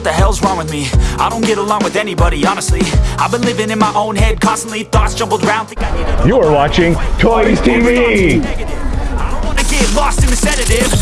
what the hell's wrong with me? I don't get along with anybody, honestly. I've been living in my own head constantly Thoughts jumbled round, think I need a You are watching Toys TV. I don't wanna get lost in the sedative.